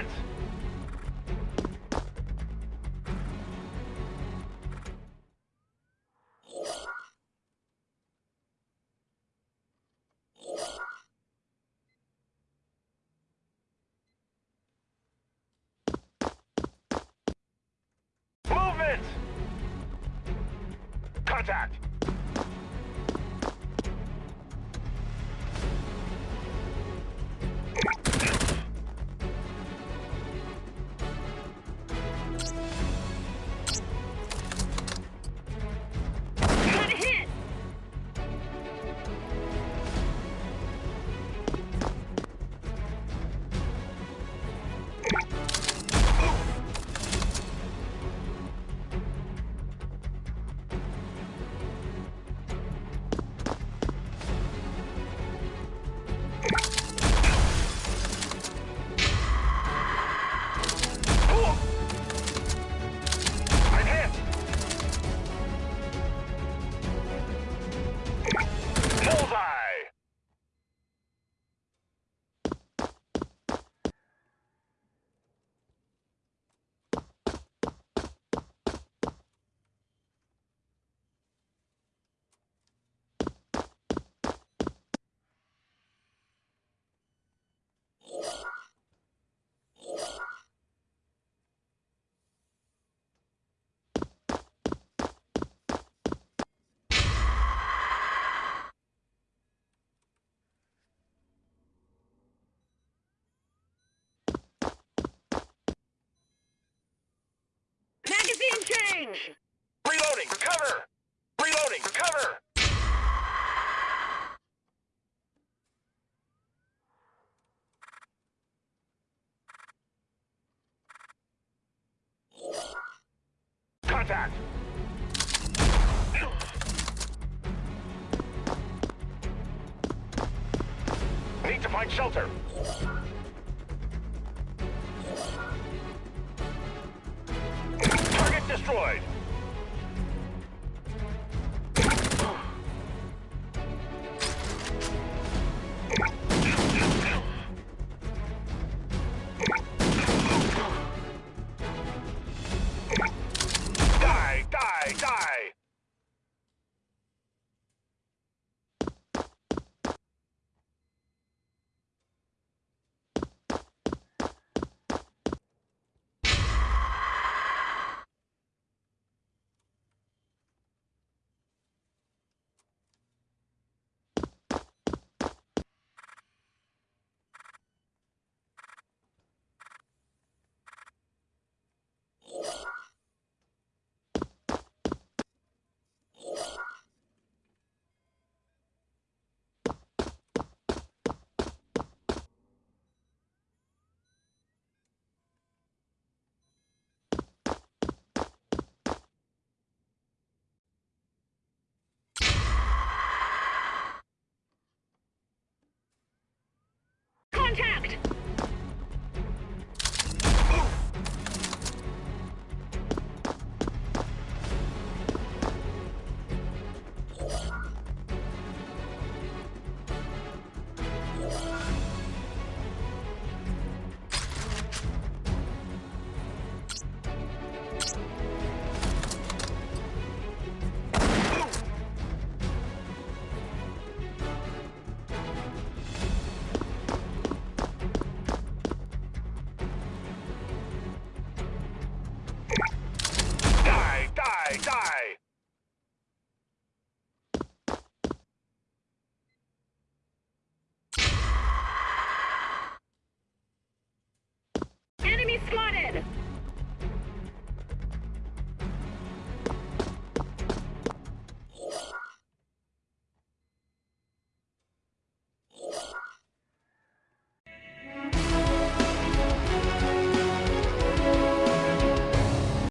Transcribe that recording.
it! Movement! Contact! Change! Reloading! Cover! Reloading! Cover! Contact! Need to find shelter. Destroyed.